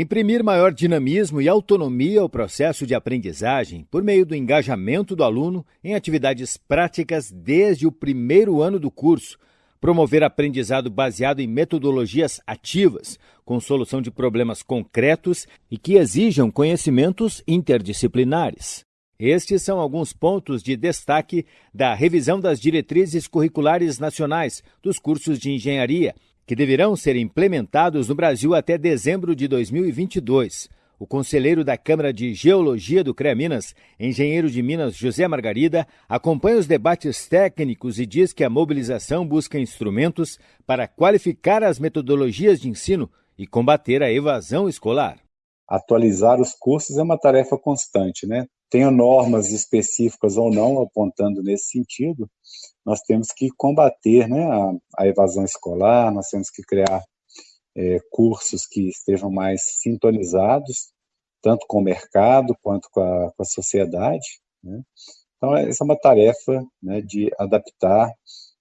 Imprimir maior dinamismo e autonomia ao processo de aprendizagem por meio do engajamento do aluno em atividades práticas desde o primeiro ano do curso. Promover aprendizado baseado em metodologias ativas, com solução de problemas concretos e que exijam conhecimentos interdisciplinares. Estes são alguns pontos de destaque da revisão das diretrizes curriculares nacionais dos cursos de engenharia que deverão ser implementados no Brasil até dezembro de 2022. O conselheiro da Câmara de Geologia do CREA Minas, engenheiro de Minas José Margarida, acompanha os debates técnicos e diz que a mobilização busca instrumentos para qualificar as metodologias de ensino e combater a evasão escolar. Atualizar os cursos é uma tarefa constante, né? Tenha normas específicas ou não apontando nesse sentido, nós temos que combater né, a, a evasão escolar, nós temos que criar é, cursos que estejam mais sintonizados, tanto com o mercado quanto com a, com a sociedade. Né? Então, essa é uma tarefa né, de adaptar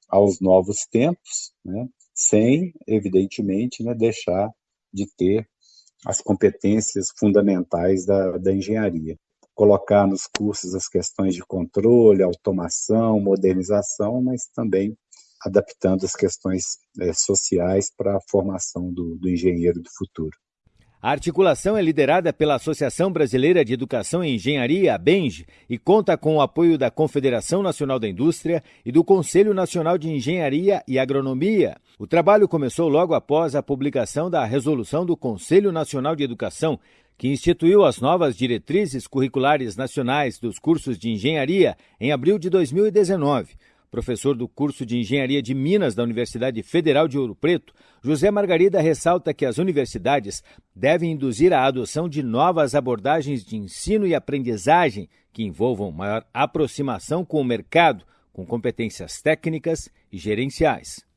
aos novos tempos, né, sem, evidentemente, né, deixar de ter as competências fundamentais da, da engenharia colocar nos cursos as questões de controle, automação, modernização, mas também adaptando as questões é, sociais para a formação do, do engenheiro do futuro. A articulação é liderada pela Associação Brasileira de Educação e Engenharia, a BENJ, e conta com o apoio da Confederação Nacional da Indústria e do Conselho Nacional de Engenharia e Agronomia. O trabalho começou logo após a publicação da resolução do Conselho Nacional de Educação, que instituiu as novas diretrizes curriculares nacionais dos cursos de engenharia em abril de 2019. Professor do curso de Engenharia de Minas da Universidade Federal de Ouro Preto, José Margarida ressalta que as universidades devem induzir a adoção de novas abordagens de ensino e aprendizagem que envolvam maior aproximação com o mercado, com competências técnicas e gerenciais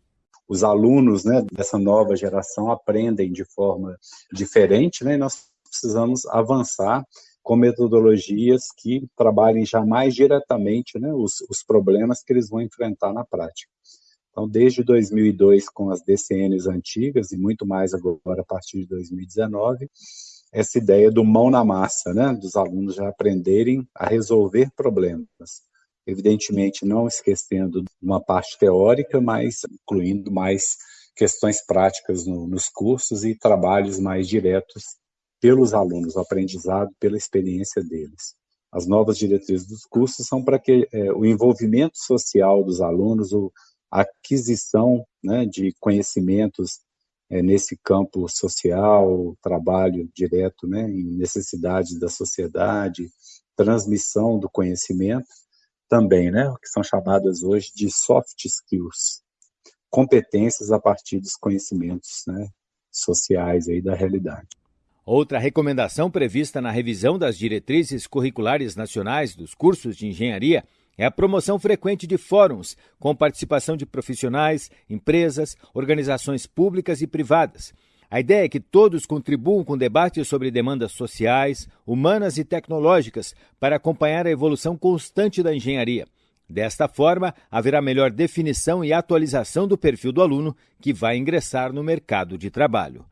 os alunos né, dessa nova geração aprendem de forma diferente, né, e nós precisamos avançar com metodologias que trabalhem já mais diretamente né, os, os problemas que eles vão enfrentar na prática. Então, desde 2002, com as DCNs antigas, e muito mais agora a partir de 2019, essa ideia do mão na massa, né, dos alunos já aprenderem a resolver problemas. Evidentemente, não esquecendo uma parte teórica, mas incluindo mais questões práticas no, nos cursos e trabalhos mais diretos pelos alunos, o aprendizado pela experiência deles. As novas diretrizes dos cursos são para que é, o envolvimento social dos alunos, o, a aquisição né, de conhecimentos é, nesse campo social, trabalho direto né, em necessidades da sociedade, transmissão do conhecimento, também, né, que são chamadas hoje de soft skills, competências a partir dos conhecimentos né, sociais aí da realidade. Outra recomendação prevista na revisão das diretrizes curriculares nacionais dos cursos de engenharia é a promoção frequente de fóruns com participação de profissionais, empresas, organizações públicas e privadas. A ideia é que todos contribuam com debates sobre demandas sociais, humanas e tecnológicas para acompanhar a evolução constante da engenharia. Desta forma, haverá melhor definição e atualização do perfil do aluno que vai ingressar no mercado de trabalho.